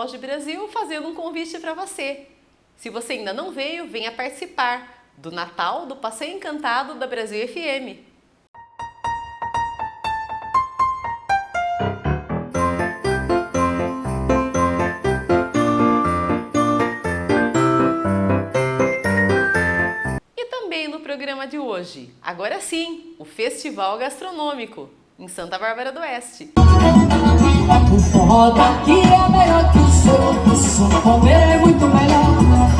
Auge Brasil fazendo um convite para você. Se você ainda não veio, venha participar do Natal do Passeio Encantado da Brasil FM. E também no programa de hoje, agora sim, o Festival Gastronômico, em Santa Bárbara do Oeste. O forró daqui é melhor que o som, o som comer é muito melhor.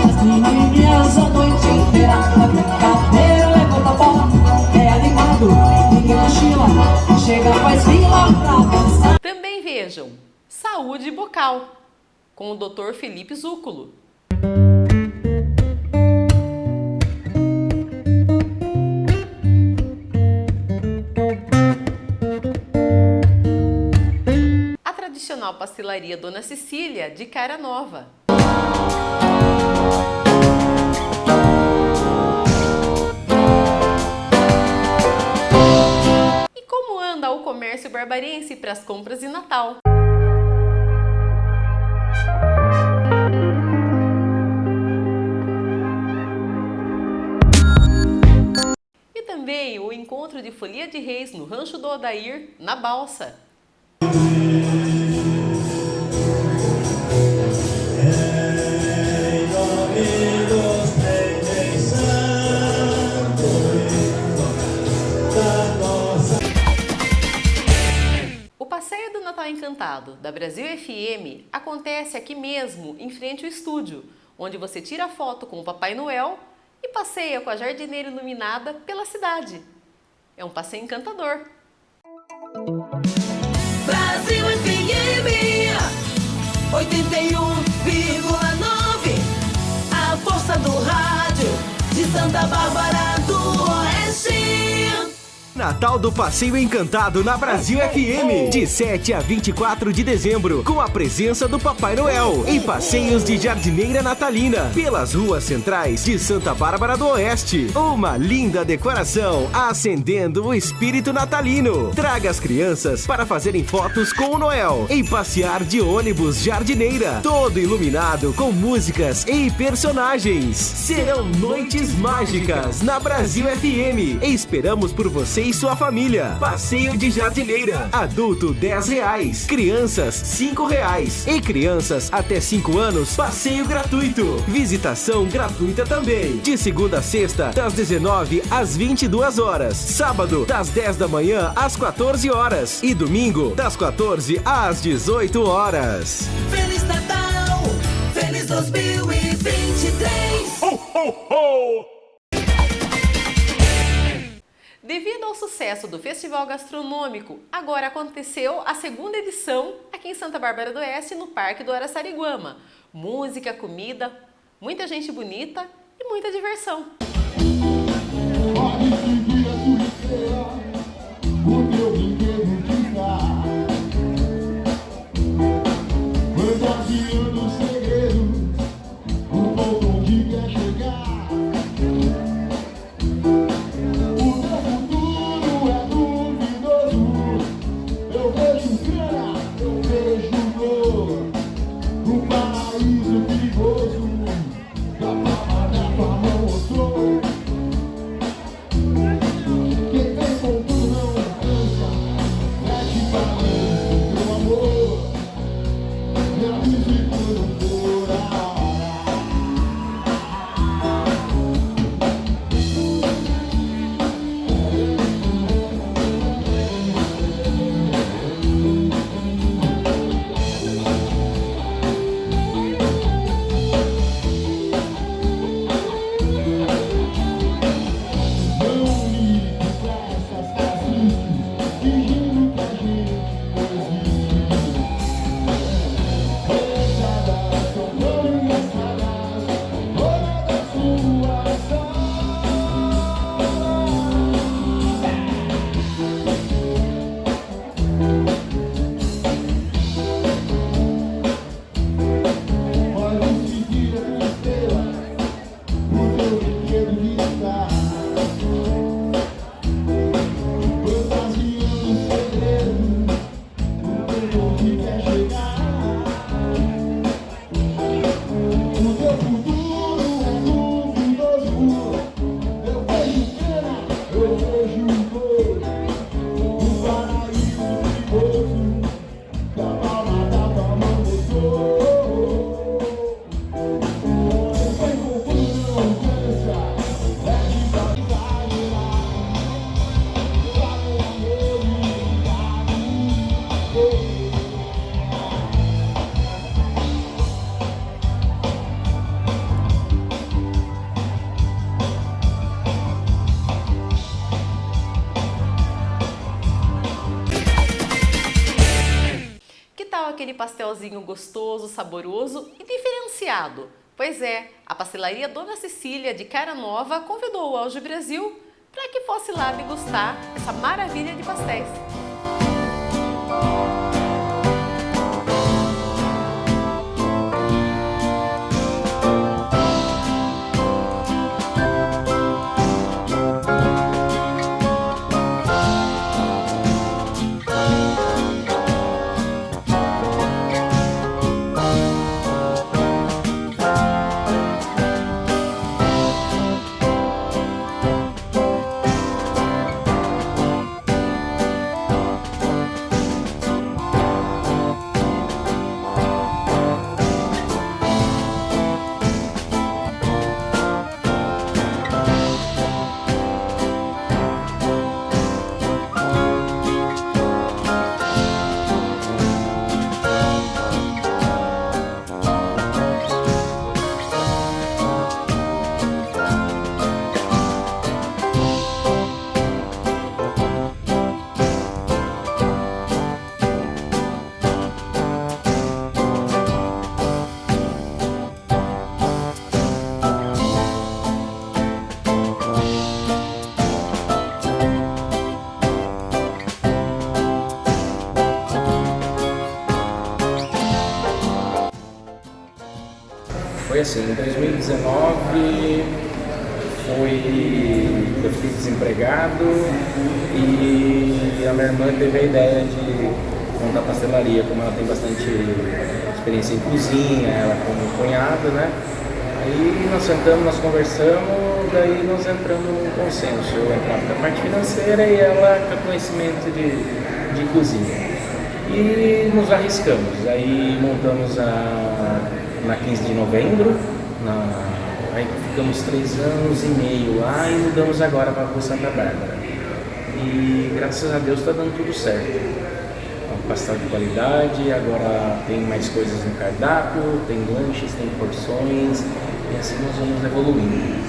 As menininhas a noite inteira, a brincadeira levanta a bola. É animado, ninguém cochila, chega faz fila pra dançar. Também vejam Saúde Bocal, com o Dr. Felipe Zúculo. Tradicional pastelaria Dona Cecília, de Cara Nova. E como anda o comércio barbarense para as compras de Natal? Também o encontro de Folia de Reis no Rancho do Odair, na Balsa. Passeio do Natal Encantado da Brasil FM acontece aqui mesmo, em frente ao estúdio, onde você tira foto com o Papai Noel e passeia com a jardineira iluminada pela cidade. É um passeio encantador. Brasil FM 81,9 A força do rádio de Santa Bárbara. Natal do Passeio Encantado na Brasil FM, de 7 a 24 de dezembro, com a presença do Papai Noel, em passeios de jardineira natalina, pelas ruas centrais de Santa Bárbara do Oeste. Uma linda decoração, acendendo o espírito natalino. Traga as crianças para fazerem fotos com o Noel, em passear de ônibus jardineira, todo iluminado com músicas e personagens. Serão noites mágicas na Brasil FM. Esperamos por você e sua família. Passeio de jardineira. Adulto 10 reais. Crianças 5 reais. E crianças até 5 anos, passeio gratuito. Visitação gratuita também. De segunda a sexta, das 19 às 22 horas. Sábado, das 10 da manhã às 14 horas. E domingo, das 14 às 18 horas. Feliz Natal, feliz 2023. Devido ao sucesso do Festival Gastronômico, agora aconteceu a segunda edição aqui em Santa Bárbara do Oeste, no Parque do Araçariguama. Música, comida, muita gente bonita e muita diversão. Aquele pastelzinho gostoso, saboroso e diferenciado? Pois é, a pastelaria Dona Cecília de Cara Nova convidou o Auge Brasil para que fosse lá degustar essa maravilha de pastéis. 2019 foi, eu fiquei desempregado e a minha irmã teve a ideia de montar pastelaria, como ela tem bastante experiência em cozinha, ela como cunhado, né? Aí nós sentamos, nós conversamos, daí nós entramos num consenso. Eu entrava com a parte financeira e ela com conhecimento de, de cozinha. E nos arriscamos, aí montamos a na 15 de novembro, na, aí ficamos três anos e meio lá e mudamos agora para a Santa Bárbara. E graças a Deus está dando tudo certo. Uma pastel de qualidade, agora tem mais coisas no cardápio, tem lanches, tem porções, e assim nós vamos evoluindo.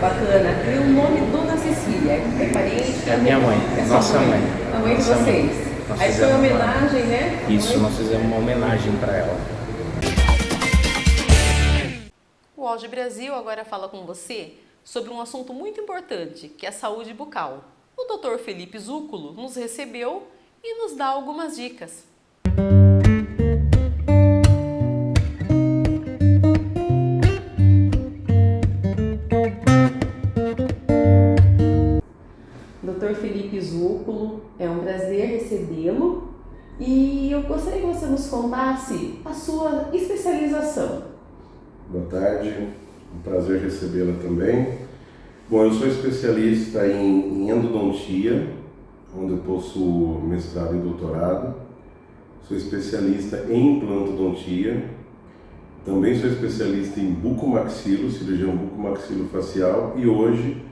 Bacana. E o nome Dona Cecília? É parente? É minha mãe, É nossa mãe. A mãe de mãe. vocês. Nós Aí foi uma homenagem, né? Isso, Mãe- nós fizemos uma homenagem para ela. O Auge Brasil agora fala com você sobre um assunto muito importante, que é a saúde bucal. O Dr. Felipe Zúculo nos recebeu e nos dá algumas dicas. Dr. Felipe Zúculo, é um prazer recebê-lo e eu gostaria que você nos contasse a sua especialização. Boa tarde, um prazer recebê-la também. Bom, eu sou especialista em, endodontia, onde eu possuo mestrado e doutorado. Sou especialista em implantodontia. Também sou especialista em bucomaxilo, cirurgião bucomaxilofacial e hoje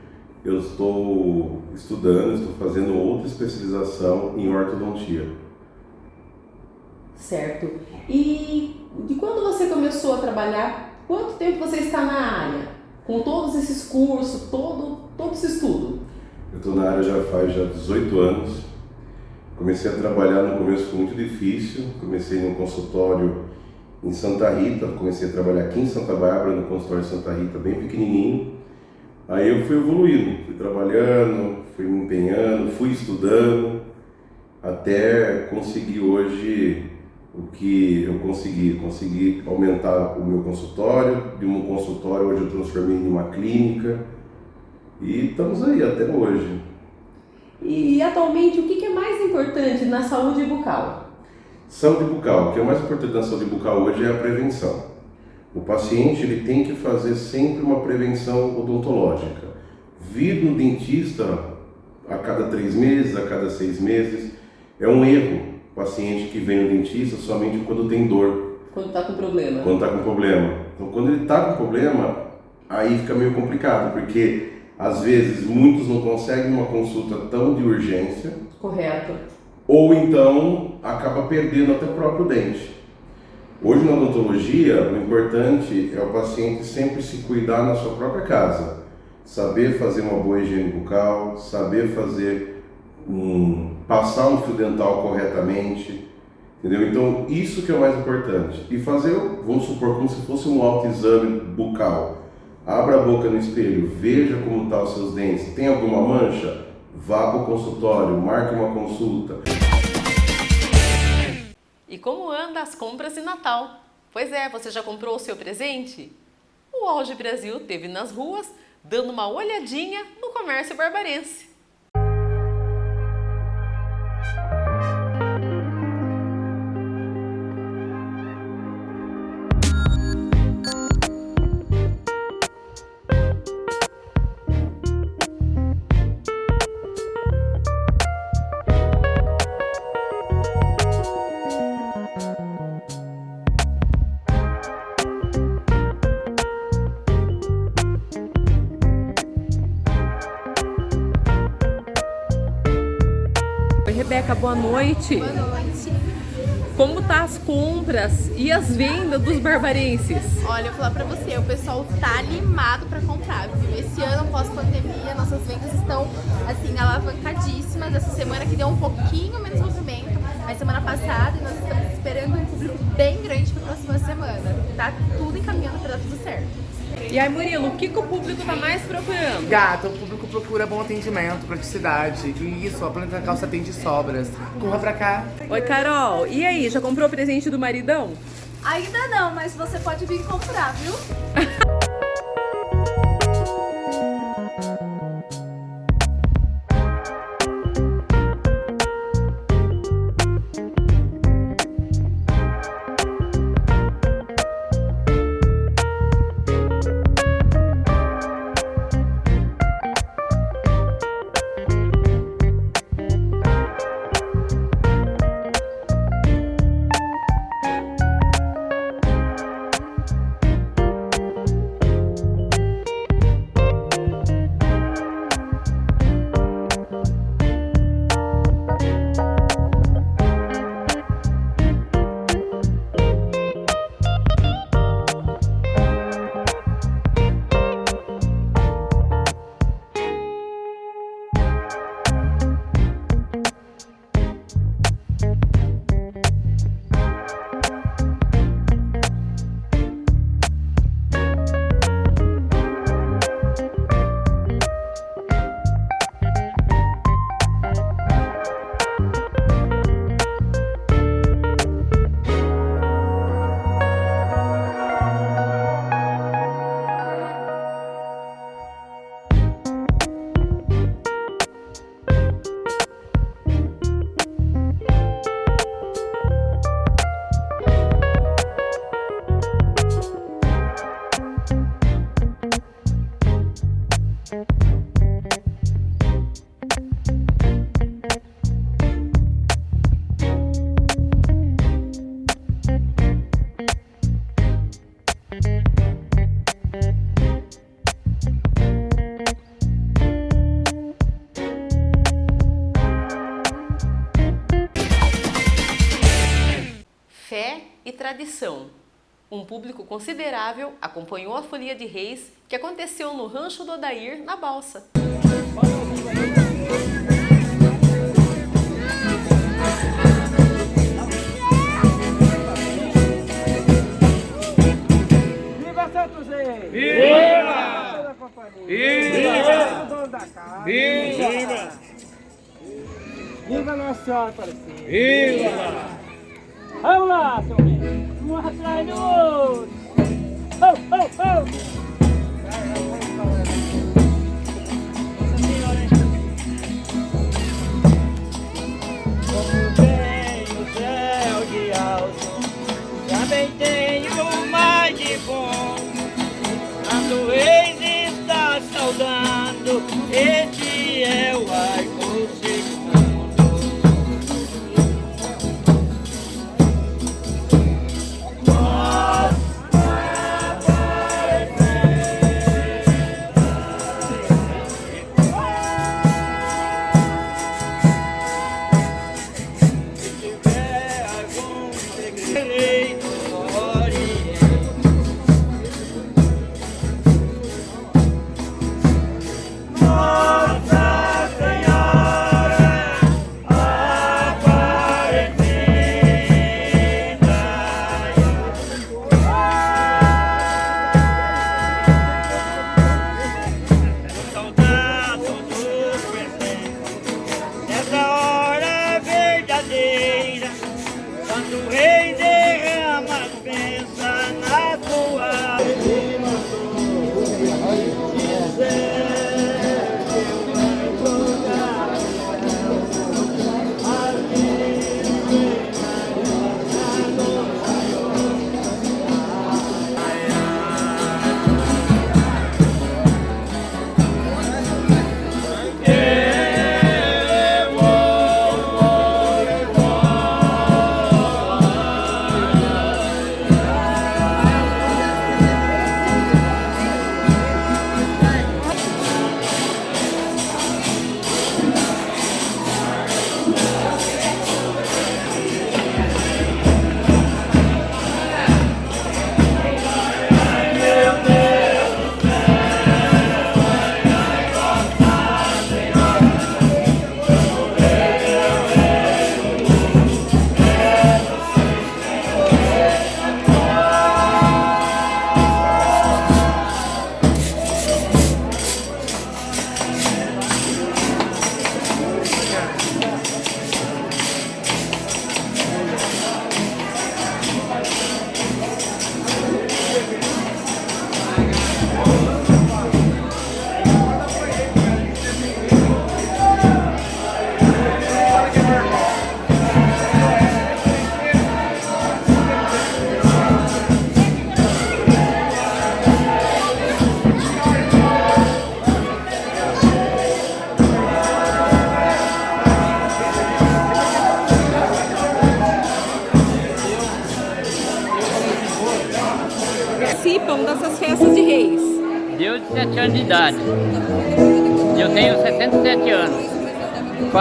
eu estou estudando, estou fazendo outra especialização em ortodontia. Certo. E de quando você começou a trabalhar, quanto tempo você está na área? Com todos esses cursos, todo, todo esse estudo? Eu estou na área já faz já 18 anos. Comecei a trabalhar no começo foi muito difícil. Comecei num consultório em Santa Rita, comecei a trabalhar aqui em Santa Bárbara, no consultório de Santa Rita, bem pequenininho. Aí eu fui evoluindo, fui trabalhando, fui me empenhando, fui estudando, até conseguir hoje o que eu consegui. Consegui aumentar o meu consultório, de um consultório hoje eu transformei em uma clínica. E estamos aí até hoje. E atualmente, o que é mais importante na saúde bucal? Saúde bucal, o que é mais importante na saúde bucal hoje é a prevenção. O paciente ele tem que fazer sempre uma prevenção odontológica. Vir no dentista a cada três meses, a cada seis meses, é um erro. Paciente que vem no dentista somente quando tem dor, Quando está com problema? quando está com problema. Então, quando ele está com problema, aí fica meio complicado, porque às vezes muitos não conseguem uma consulta tão de urgência, Correto. ou então acaba perdendo até o próprio dente. Hoje na odontologia, o importante é o paciente sempre se cuidar na sua própria casa, saber fazer uma boa higiene bucal, saber fazer um, passar um fio dental corretamente, Entendeu? Então, isso que é o mais importante. E fazer, vamos supor, como se fosse um autoexame bucal. Abra a boca no espelho, veja como estão tá os seus dentes. Tem alguma mancha? Vá para o consultório, marque uma consulta. E como anda as compras de Natal? Pois é, você já comprou o seu presente? O Auge Brasil teve nas ruas dando uma olhadinha no comércio barbarense. Rebeca, boa noite. Boa noite. Como tá as compras e as vendas dos barbarenses? Olha, eu vou falar pra você, o pessoal tá animado pra comprar, viu? Esse ano, pós-pandemia, nossas vendas estão, assim, alavancadíssimas. Essa semana que deu um pouquinho menos movimento, mas semana passada, e nós estamos esperando um público bem grande pra próxima semana. Tá tudo encaminhando pra dar tudo certo. E aí, Murilo, o que, que o público tá mais procurando? Gata, o público procura bom atendimento, praticidade. E isso, a Planeta Calça tem de sobras. Corra pra cá. Oi, Carol. E aí, já comprou o presente do maridão? Ainda não, mas você pode vir comprar, viu? tradição. Um público considerável acompanhou a Folia de Reis que aconteceu no Rancho do Odair, na Balsa. Viva Santos Reis! Viva! Viva! da casa! Viva! Viva Nossa Senhora Aparecida! Viva! Vamos lá, seu amigo! Um atrás do outro! Oh,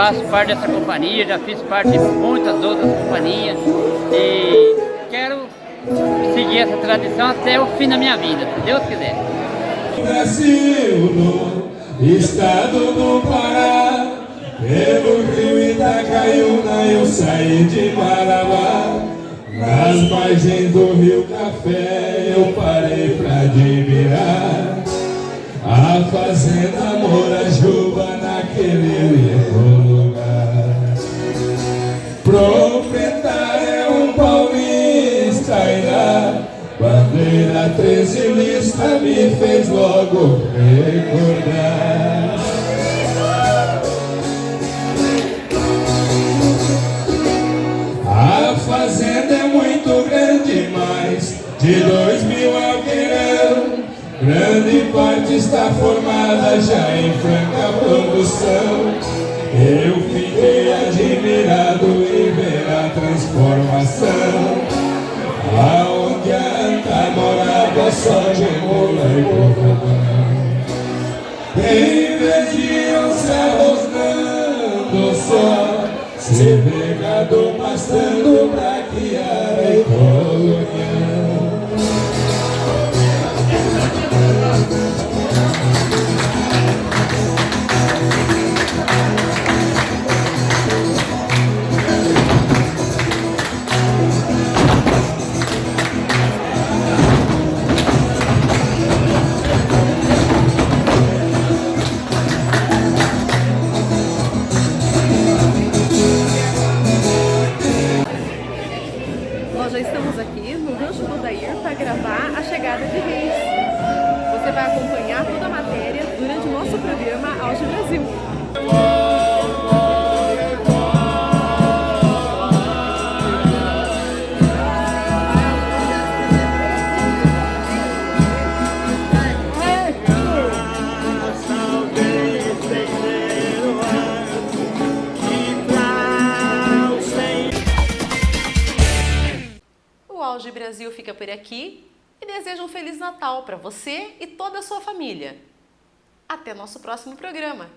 Faço parte dessa companhia, já fiz parte de muitas outras companhias e quero seguir essa tradição até o fim da minha vida, se Deus quiser. Brasil, no estado do Pará, pelo rio Itacaiuna eu saí de Marabá. Nas margens do rio Café eu parei pra admirar a fazenda Morajuba naquele lugar. Proprietário é um paulista e na bandeira 13 lista me fez logo recordar. A fazenda é muito grande, mas de dois mil alqueirão, grande parte está formada já em franca produção. Eu fiquei admirado transformação, aonde anta morava só de mula e cordão. Em vez de onça rosnando só, se vê gado pastando pra Por aqui e deseja um Feliz Natal para você e toda a sua família. Até nosso próximo programa!